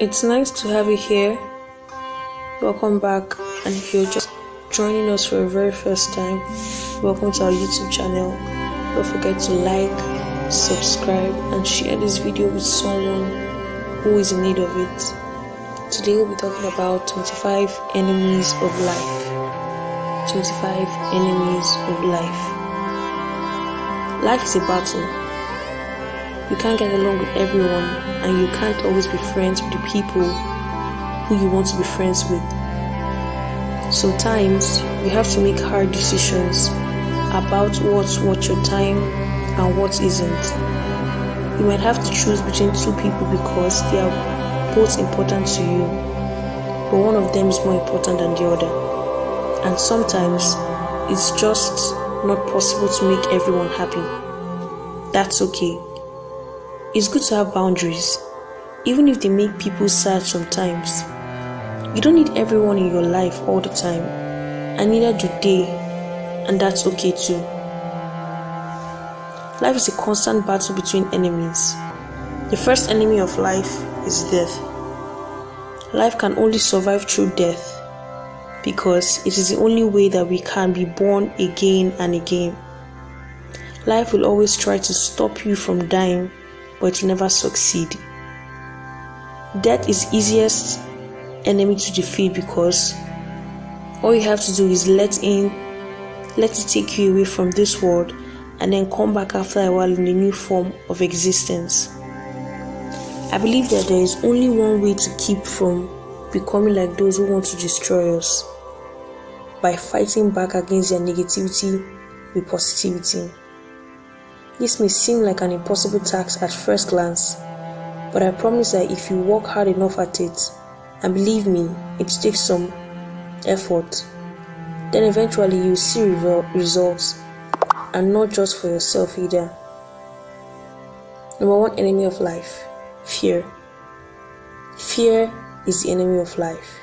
It's nice to have you here. Welcome back. And if you're just joining us for the very first time, welcome to our YouTube channel. Don't forget to like, subscribe, and share this video with someone who is in need of it. Today we'll be talking about 25 enemies of life. 25 enemies of life. Life is a battle. You can't get along with everyone, and you can't always be friends with the people who you want to be friends with. Sometimes you have to make hard decisions about what's worth your time and what isn't. You might have to choose between two people because they are both important to you, but one of them is more important than the other. And sometimes it's just not possible to make everyone happy. That's okay. It's good to have boundaries, even if they make people sad sometimes. You don't need everyone in your life all the time, and neither do they, and that's okay too. Life is a constant battle between enemies. The first enemy of life is death. Life can only survive through death because it is the only way that we can be born again and again. Life will always try to stop you from dying, but will never succeed. Death is easiest enemy to defeat because all you have to do is let in let it take you away from this world and then come back after a while in a new form of existence. I believe that there is only one way to keep from becoming like those who want to destroy us by fighting back against their negativity with positivity. This may seem like an impossible task at first glance, but I promise that if you work hard enough at it, and believe me, it takes some effort, then eventually you'll see results and not just for yourself either. Number one enemy of life fear. Fear is the enemy of life.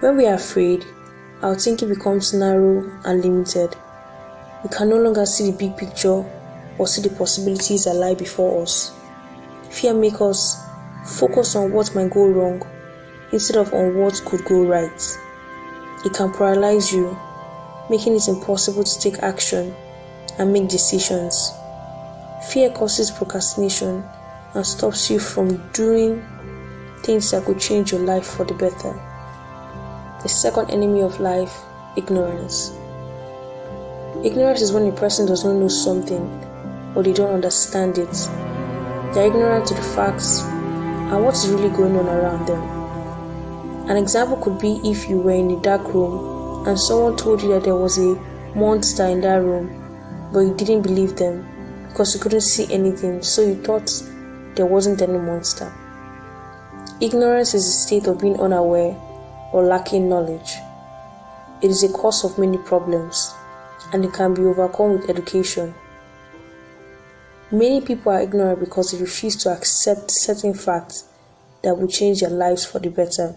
When we are afraid, our thinking becomes narrow and limited. We can no longer see the big picture or see the possibilities that lie before us. Fear makes us focus on what might go wrong instead of on what could go right. It can paralyze you, making it impossible to take action and make decisions. Fear causes procrastination and stops you from doing things that could change your life for the better. The second enemy of life, ignorance. Ignorance is when a person does not know something or they don't understand it. They are ignorant to the facts and what is really going on around them. An example could be if you were in a dark room and someone told you that there was a monster in that room, but you didn't believe them because you couldn't see anything, so you thought there wasn't any monster. Ignorance is a state of being unaware or lacking knowledge. It is a cause of many problems and it can be overcome with education. Many people are ignorant because they refuse to accept certain facts that will change their lives for the better.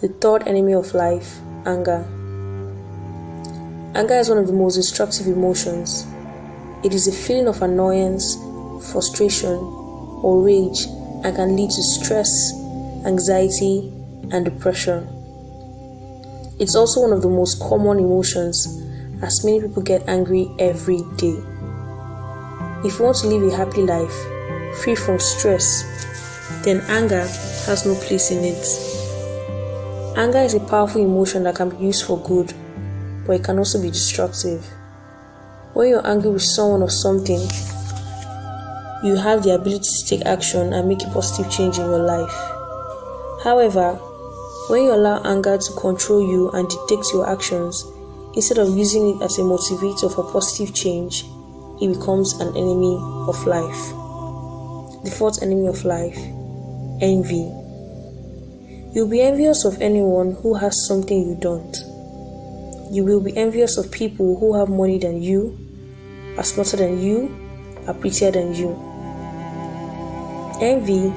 The third enemy of life, anger. Anger is one of the most destructive emotions. It is a feeling of annoyance, frustration, or rage and can lead to stress, anxiety, and depression. It's also one of the most common emotions as many people get angry every day. If you want to live a happy life, free from stress, then anger has no place in it. Anger is a powerful emotion that can be used for good, but it can also be destructive. When you're angry with someone or something, you have the ability to take action and make a positive change in your life. However, when you allow anger to control you and dictate your actions, instead of using it as a motivator for positive change, it becomes an enemy of life. The fourth enemy of life envy. You'll be envious of anyone who has something you don't. You will be envious of people who have money than you, are smarter than you, are prettier than you. Envy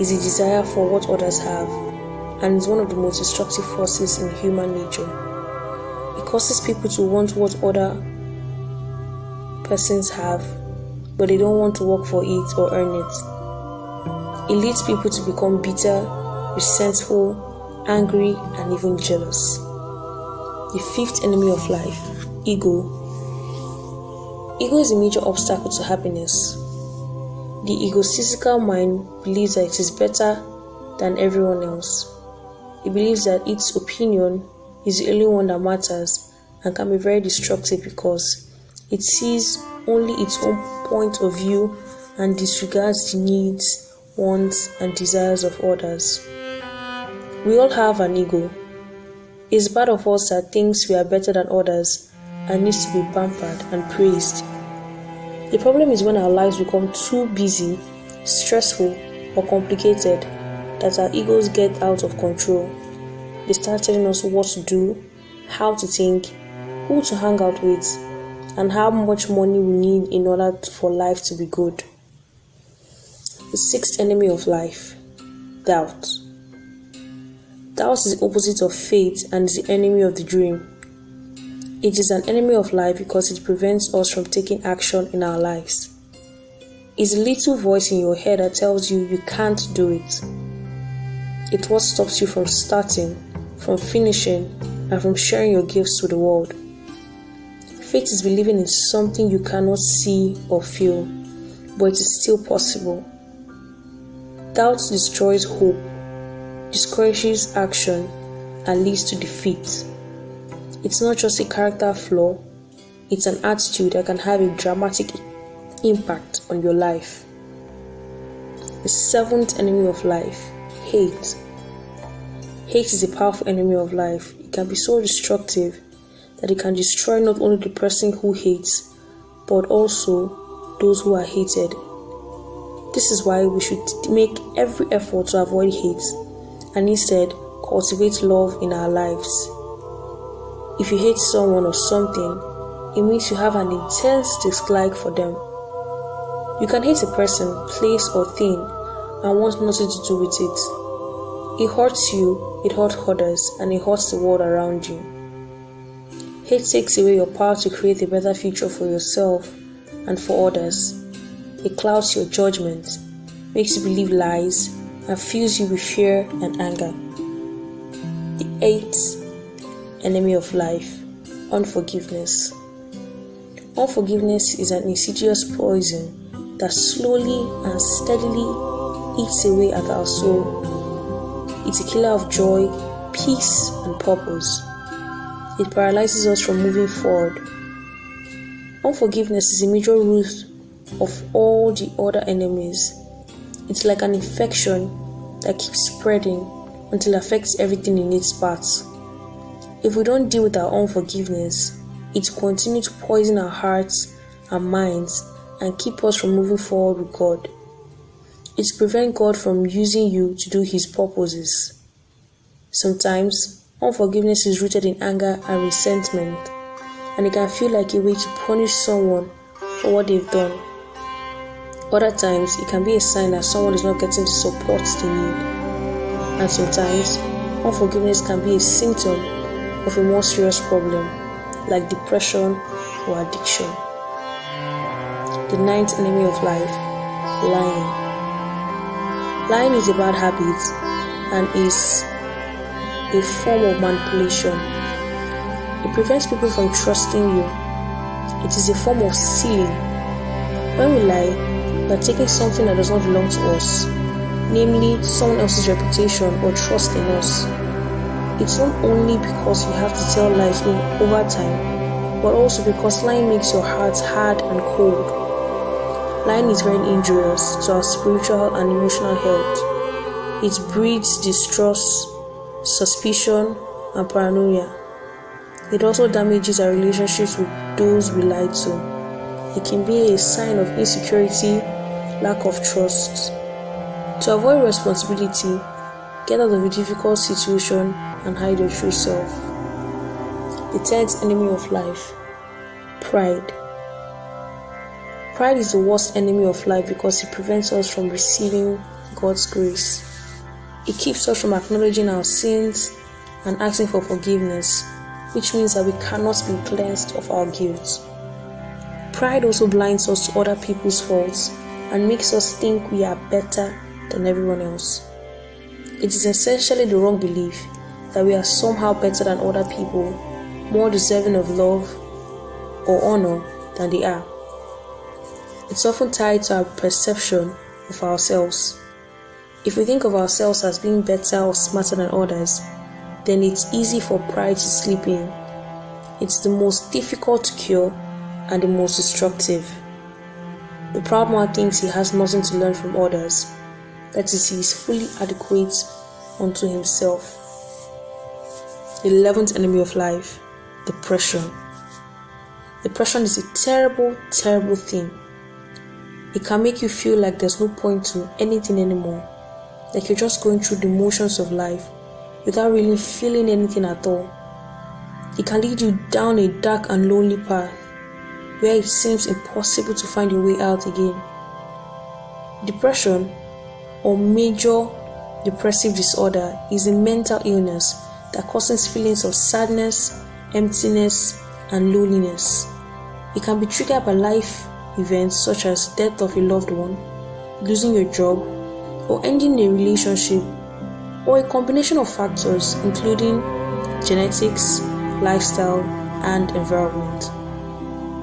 is a desire for what others have and is one of the most destructive forces in human nature. It causes people to want what other persons have, but they don't want to work for it or earn it. It leads people to become bitter, resentful, angry, and even jealous. The fifth enemy of life ego. Ego is a major obstacle to happiness. The egotistical mind believes that it is better than everyone else. It believes that its opinion is the only one that matters and can be very destructive because it sees only its own point of view and disregards the needs, wants, and desires of others. We all have an ego. It's part of us that thinks we are better than others and needs to be pampered and praised. The problem is when our lives become too busy, stressful, or complicated that our egos get out of control. They start telling us what to do, how to think, who to hang out with, and how much money we need in order for life to be good. The sixth enemy of life doubt. Doubt is the opposite of faith and is the enemy of the dream. It is an enemy of life because it prevents us from taking action in our lives. It's a little voice in your head that tells you you can't do it. It's what stops you from starting, from finishing, and from sharing your gifts to the world. Faith is believing in something you cannot see or feel, but it is still possible. Doubt destroys hope, discourages action, and leads to defeat. It's not just a character flaw, it's an attitude that can have a dramatic impact on your life. The seventh enemy of life hate. Hate is a powerful enemy of life. It can be so destructive that it can destroy not only the person who hates, but also those who are hated. This is why we should make every effort to avoid hate and instead cultivate love in our lives. If you hate someone or something, it means you have an intense dislike for them. You can hate a person, place, or thing and want nothing to do with it. It hurts you, it hurts others, and it hurts the world around you. Hate takes away your power to create a better future for yourself and for others. It clouds your judgment, makes you believe lies, and fills you with fear and anger. The eighth enemy of life, unforgiveness. Unforgiveness is an insidious poison that slowly and steadily eats away at our soul. It's a killer of joy, peace, and purpose. It paralyzes us from moving forward. Unforgiveness is a major root of all the other enemies. It's like an infection that keeps spreading until it affects everything in its path. If we don't deal with our unforgiveness, it will continue to poison our hearts and minds and keep us from moving forward with God. It prevents God from using you to do His purposes. Sometimes, unforgiveness is rooted in anger and resentment, and it can feel like a way to punish someone for what they've done. Other times, it can be a sign that someone is not getting the support they need. And sometimes, unforgiveness can be a symptom of a more serious problem like depression or addiction. The ninth enemy of life lying. Lying is a bad habit and is a form of manipulation. It prevents people from trusting you. It is a form of stealing. When we lie, we are taking something that does not belong to us, namely someone else's reputation or trust in us. It's not only because you have to tell lies over time, but also because lying makes your heart hard and cold. Lying is very injurious to our spiritual and emotional health. It breeds distrust, suspicion, and paranoia. It also damages our relationships with those we lie to. It can be a sign of insecurity, lack of trust. To avoid responsibility, get out of a difficult situation and hide your true self. The tenth enemy of life pride. Pride is the worst enemy of life because it prevents us from receiving God's grace. It keeps us from acknowledging our sins and asking for forgiveness, which means that we cannot be cleansed of our guilt. Pride also blinds us to other people's faults and makes us think we are better than everyone else. It is essentially the wrong belief that we are somehow better than other people, more deserving of love or honor than they are. It's often tied to our perception of ourselves. If we think of ourselves as being better or smarter than others, then it's easy for pride to slip in. It's the most difficult to cure and the most destructive. The proud man thinks he has nothing to learn from others, that is, he is fully adequate unto himself. The eleventh enemy of life, depression. Depression is a terrible, terrible thing. It can make you feel like there's no point to anything anymore, like you're just going through the motions of life without really feeling anything at all. It can lead you down a dark and lonely path where it seems impossible to find your way out again. Depression or major depressive disorder is a mental illness that causes feelings of sadness, emptiness, and loneliness. It can be triggered by life events such as death of a loved one, losing your job, or ending a relationship, or a combination of factors including genetics, lifestyle, and environment.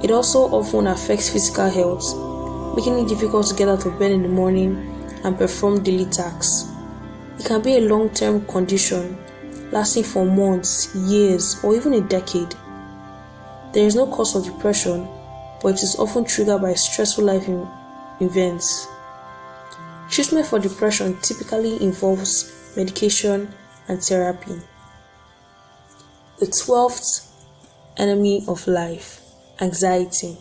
It also often affects physical health, making it difficult to get out of bed in the morning and perform daily tasks. It can be a long term condition lasting for months, years, or even a decade. There is no cause of depression, but it is often triggered by stressful life events. Treatment for depression typically involves medication and therapy. The twelfth enemy of life anxiety.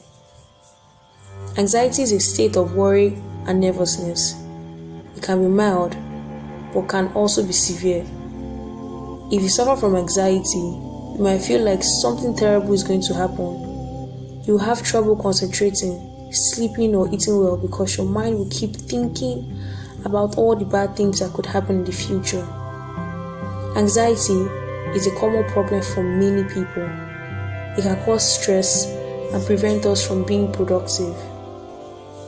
Anxiety is a state of worry and nervousness. It can be mild, but can also be severe. If you suffer from anxiety, you might feel like something terrible is going to happen. You have trouble concentrating, sleeping, or eating well because your mind will keep thinking about all the bad things that could happen in the future. Anxiety is a common problem for many people. It can cause stress and prevent us from being productive.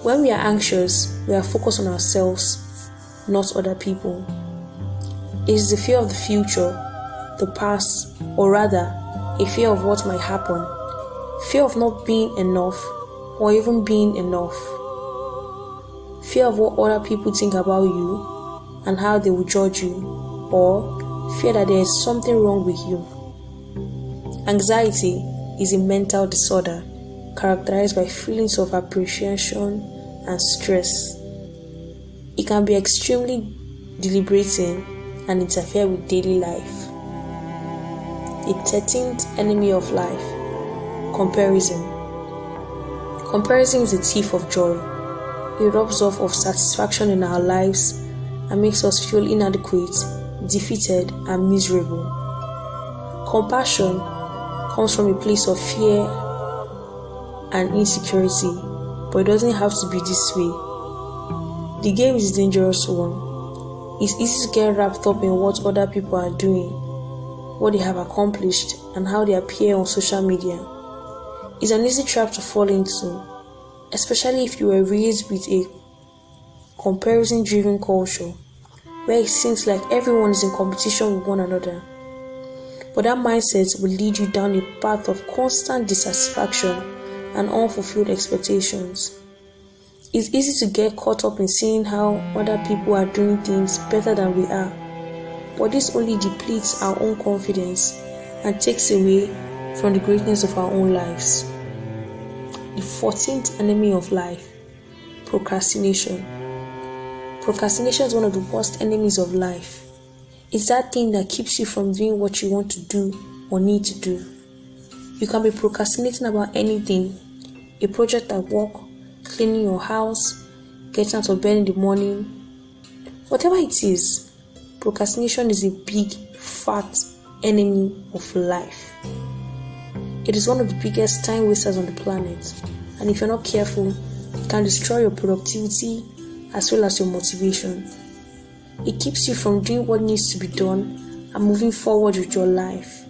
When we are anxious, we are focused on ourselves, not other people. It is the fear of the future the past, or rather, a fear of what might happen, fear of not being enough or even being enough, fear of what other people think about you and how they will judge you, or fear that there is something wrong with you. Anxiety is a mental disorder characterized by feelings of apprehension and stress. It can be extremely deliberating and interfere with daily life the 13th enemy of life comparison. Comparison is a thief of joy. It robs us of satisfaction in our lives and makes us feel inadequate, defeated, and miserable. Compassion comes from a place of fear and insecurity, but it doesn't have to be this way. The game is a dangerous one. It's easy to get wrapped up in what other people are doing what they have accomplished, and how they appear on social media. It's an easy trap to fall into, especially if you were raised with a comparison driven culture where it seems like everyone is in competition with one another. But that mindset will lead you down a path of constant dissatisfaction and unfulfilled expectations. It's easy to get caught up in seeing how other people are doing things better than we are but this only depletes our own confidence and takes away from the greatness of our own lives. The 14th enemy of life procrastination. Procrastination is one of the worst enemies of life. It's that thing that keeps you from doing what you want to do or need to do. You can be procrastinating about anything a project at work, cleaning your house, getting out of bed in the morning, whatever it is Procrastination is a big, fat enemy of life. It is one of the biggest time wasters on the planet, and if you're not careful, it can destroy your productivity as well as your motivation. It keeps you from doing what needs to be done and moving forward with your life.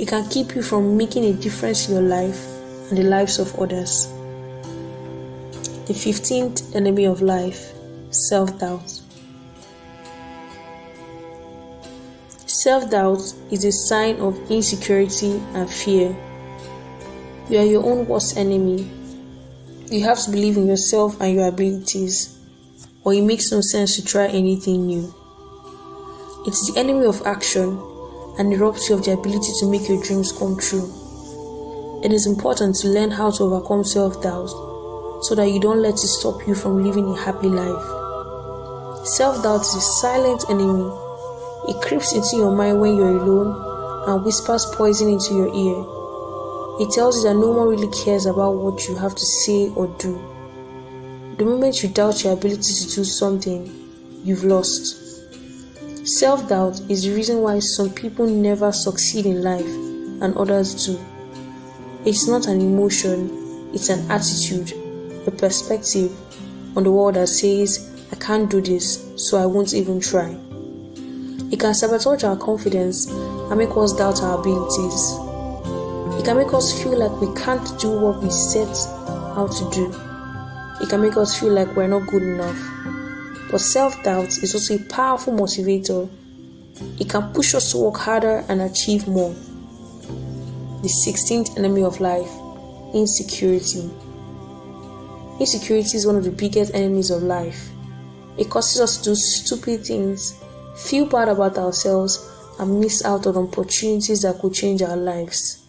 It can keep you from making a difference in your life and the lives of others. The 15th enemy of life self doubt. Self doubt is a sign of insecurity and fear you are your own worst enemy. You have to believe in yourself and your abilities, or it makes no sense to try anything new. It is the enemy of action and it robs you of the ability to make your dreams come true. It is important to learn how to overcome self doubt so that you don't let it stop you from living a happy life. Self doubt is a silent enemy it creeps into your mind when you're alone and whispers poison into your ear. It tells you that no one really cares about what you have to say or do. The moment you doubt your ability to do something, you've lost. Self doubt is the reason why some people never succeed in life and others do. It's not an emotion, it's an attitude, a perspective on the world that says, I can't do this, so I won't even try. It can sabotage our confidence and make us doubt our abilities. It can make us feel like we can't do what we set out to do. It can make us feel like we're not good enough. But self doubt is also a powerful motivator. It can push us to work harder and achieve more. The 16th enemy of life insecurity. Insecurity is one of the biggest enemies of life. It causes us to do stupid things feel bad about ourselves, and miss out on opportunities that could change our lives.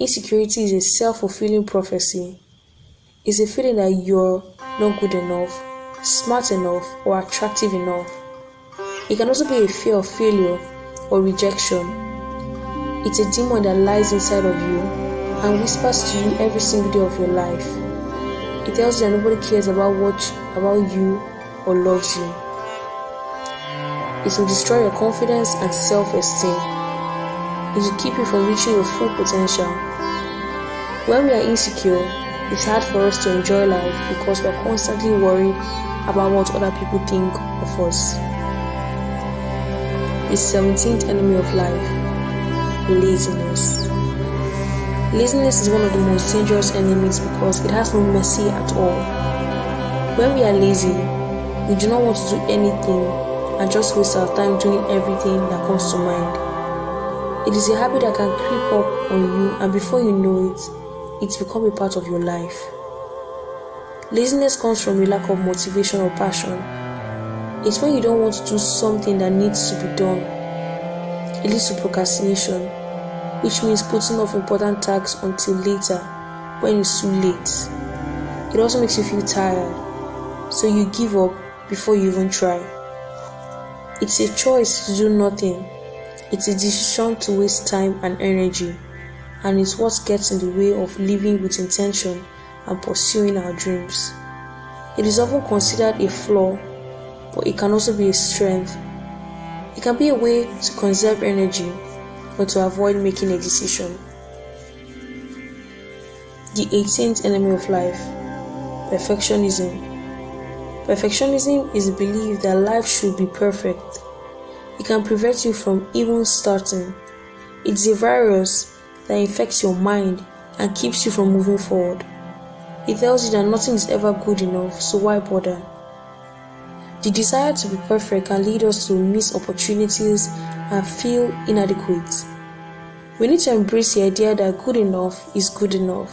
Insecurity is a self fulfilling prophecy. It's a feeling that you're not good enough, smart enough, or attractive enough. It can also be a fear of failure or rejection. It's a demon that lies inside of you and whispers to you every single day of your life. It tells you that nobody cares about what about you or loves you. It will destroy your confidence and self It will keep you from reaching your full potential. When we are insecure, it's hard for us to enjoy life because we're constantly worried about what other people think of us. The 17th enemy of life laziness. Laziness is one of the most dangerous enemies because it has no mercy at all. When we are lazy, we do not want to do anything and just waste our time doing everything that comes to mind. It is a habit that can creep up on you, and before you know it, it's become a part of your life. Laziness comes from a lack of motivation or passion. It's when you don't want to do something that needs to be done. It leads to procrastination, which means putting off important tasks until later when it's too late. It also makes you feel tired, so you give up before you even try. It's a choice to do nothing. It's a decision to waste time and energy, and it's what gets in the way of living with intention and pursuing our dreams. It is often considered a flaw, but it can also be a strength. It can be a way to conserve energy or to avoid making a decision. The 18th enemy of life perfectionism. Perfectionism is the belief that life should be perfect. It can prevent you from even starting. It's a virus that infects your mind and keeps you from moving forward. It tells you that nothing is ever good enough, so why bother? The desire to be perfect can lead us to miss opportunities and feel inadequate. We need to embrace the idea that good enough is good enough.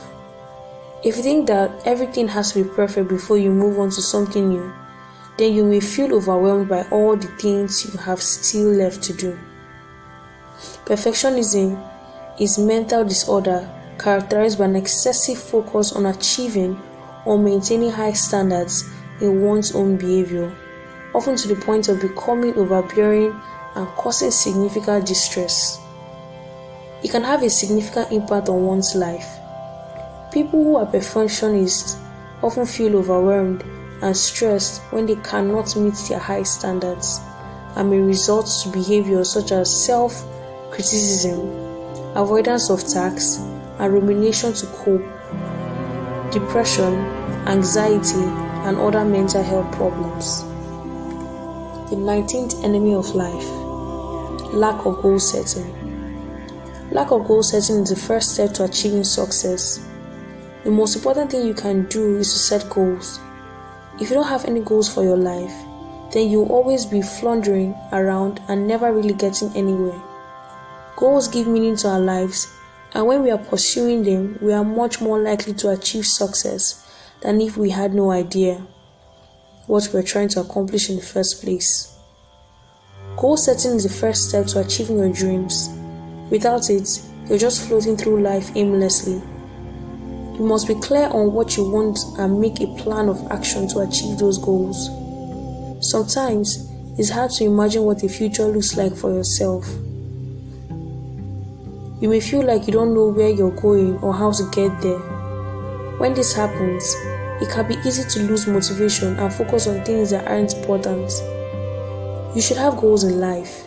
If you think that everything has to be perfect before you move on to something new, then you may feel overwhelmed by all the things you have still left to do. Perfectionism is mental disorder characterized by an excessive focus on achieving or maintaining high standards in one's own behavior, often to the point of becoming overbearing and causing significant distress. It can have a significant impact on one's life People who are perfectionists often feel overwhelmed and stressed when they cannot meet their high standards and may result to behaviors such as self criticism, avoidance of tasks, and rumination to cope, depression, anxiety, and other mental health problems. The 19th enemy of life lack of goal setting. Lack of goal setting is the first step to achieving success. The most important thing you can do is to set goals. If you don't have any goals for your life, then you'll always be floundering around and never really getting anywhere. Goals give meaning to our lives, and when we are pursuing them, we are much more likely to achieve success than if we had no idea what we're trying to accomplish in the first place. Goal setting is the first step to achieving your dreams. Without it, you're just floating through life aimlessly. You must be clear on what you want and make a plan of action to achieve those goals. Sometimes it's hard to imagine what the future looks like for yourself. You may feel like you don't know where you're going or how to get there. When this happens, it can be easy to lose motivation and focus on things that aren't important. You should have goals in life.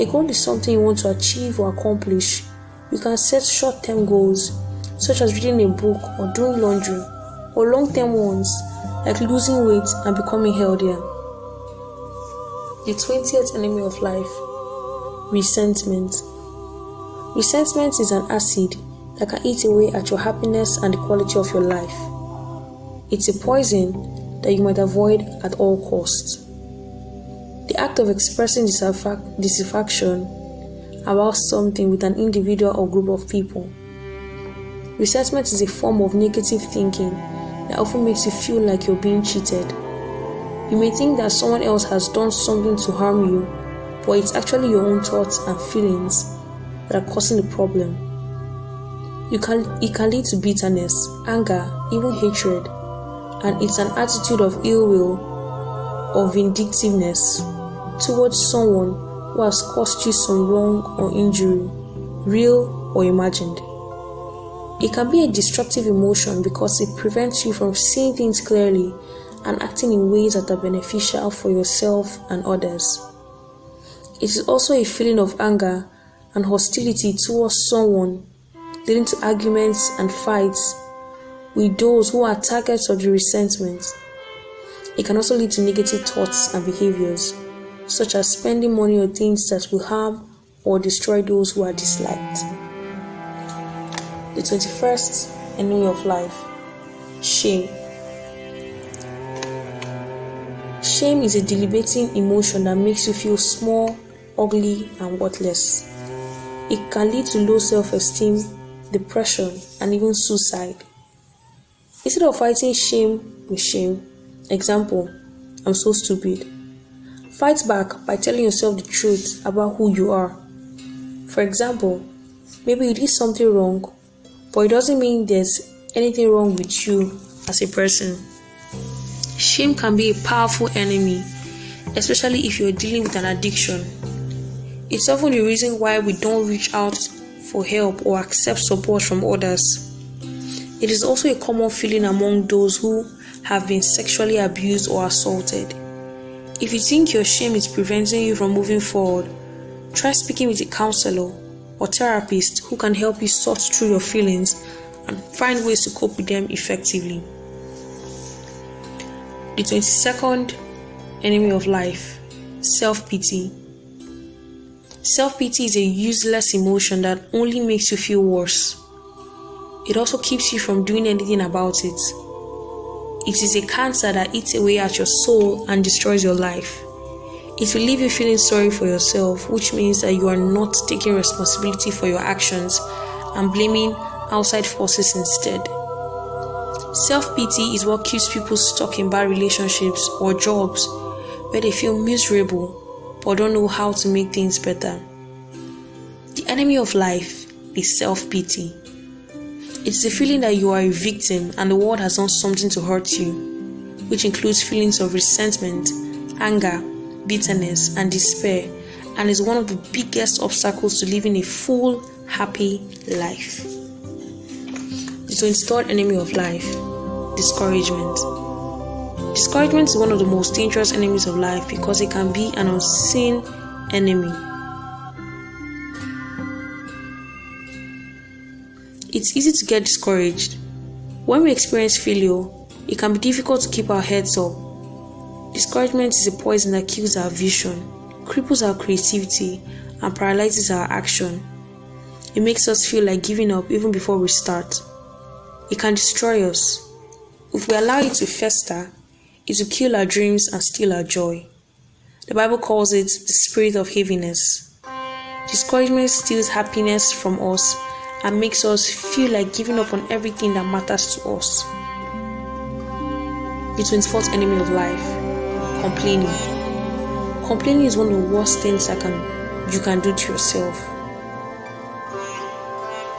A goal is something you want to achieve or accomplish. You can set short term goals, such as reading a book or doing laundry, or long term ones, like losing weight and becoming healthier. The 20th enemy of life resentment. Resentment is an acid that can eat away at your happiness and the quality of your life. It's a poison that you might avoid at all costs. The act of expressing dissatisfaction about something with an individual or group of people. Resentment is a form of negative thinking that often makes you feel like you're being cheated. You may think that someone else has done something to harm you, but it's actually your own thoughts and feelings that are causing the problem. You can, it can lead to bitterness, anger, even hatred, and it's an attitude of ill will or vindictiveness towards someone who has caused you some wrong or injury, real or imagined. It can be a destructive emotion because it prevents you from seeing things clearly and acting in ways that are beneficial for yourself and others. It is also a feeling of anger and hostility towards someone, leading to arguments and fights with those who are targets of the resentment. It can also lead to negative thoughts and behaviors such as spending money on things that will harm or destroy those who are disliked. The 21st enemy of life shame. Shame is a debilitating emotion that makes you feel small, ugly, and worthless. It can lead to low self esteem, depression, and even suicide. Instead of fighting shame with shame, example, I'm so stupid Fight back by telling yourself the truth about who you are. For example, maybe you did something wrong, but it doesn't mean there's anything wrong with you as a person. Shame can be a powerful enemy, especially if you're dealing with an addiction. It's often the reason why we don't reach out for help or accept support from others. It is also a common feeling among those who have been sexually abused or assaulted. If you think your shame is preventing you from moving forward, try speaking with a counselor or therapist who can help you sort through your feelings and find ways to cope with them effectively. The 22nd enemy of life self pity. Self pity is a useless emotion that only makes you feel worse. It also keeps you from doing anything about it. It is a cancer that eats away at your soul and destroys your life. It will leave you feeling sorry for yourself, which means that you are not taking responsibility for your actions and blaming outside forces instead. Self pity is what keeps people stuck in bad relationships or jobs where they feel miserable but don't know how to make things better. The enemy of life is self pity. It's the feeling that you are a victim and the world has done something to hurt you, which includes feelings of resentment, anger, bitterness, and despair, and is one of the biggest obstacles to living a full, happy life. The 23rd enemy of life discouragement. Discouragement is one of the most dangerous enemies of life because it can be an unseen enemy It's easy to get discouraged. When we experience failure, it can be difficult to keep our heads up. Discouragement is a poison that kills our vision, cripples our creativity, and paralyzes our action. It makes us feel like giving up even before we start. It can destroy us. If we allow it to fester, it will kill our dreams and steal our joy. The Bible calls it the spirit of heaviness. Discouragement steals happiness from us and makes us feel like giving up on everything that matters to us. The 24th enemy of life complaining. Complaining is one of the worst things can you can do to yourself.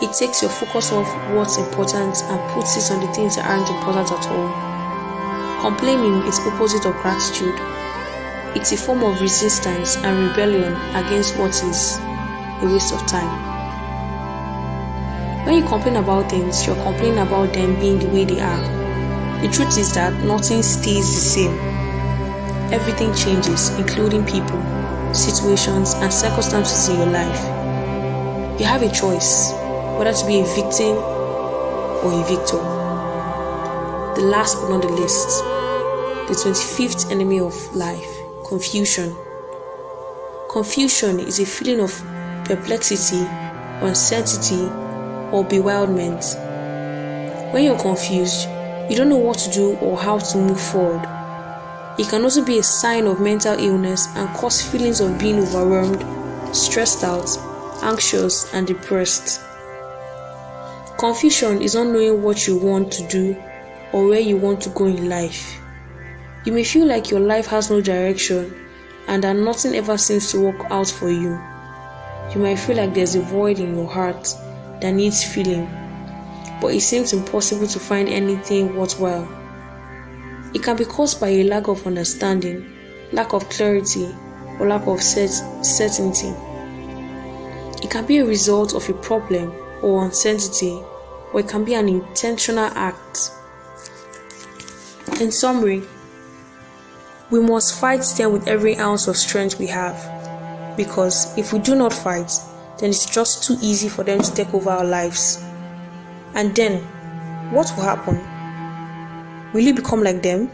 It takes your focus off what's important and puts it on the things that aren't important at all. Complaining is opposite of gratitude. It's a form of resistance and rebellion against what is a waste of time. When you complain about things, you're complaining about them being the way they are the truth is that nothing stays the same. Everything changes, including people, situations, and circumstances in your life. You have a choice whether to be a victim or a victor. The last but not the least, the 25th enemy of life confusion. Confusion is a feeling of perplexity, uncertainty, or bewilderment. When you're confused, you don't know what to do or how to move forward. It can also be a sign of mental illness and cause feelings of being overwhelmed, stressed out, anxious, and depressed. Confusion is not knowing what you want to do or where you want to go in life. You may feel like your life has no direction and that nothing ever seems to work out for you. You might feel like there's a void in your heart that needs filling but it seems impossible to find anything worthwhile. It can be caused by a lack of understanding, lack of clarity, or lack of certainty. It can be a result of a problem or uncertainty, or it can be an intentional act. In summary, we must fight them with every ounce of strength we have, because if we do not fight, then it's just too easy for them to take over our lives. And then, what will happen? Will you become like them?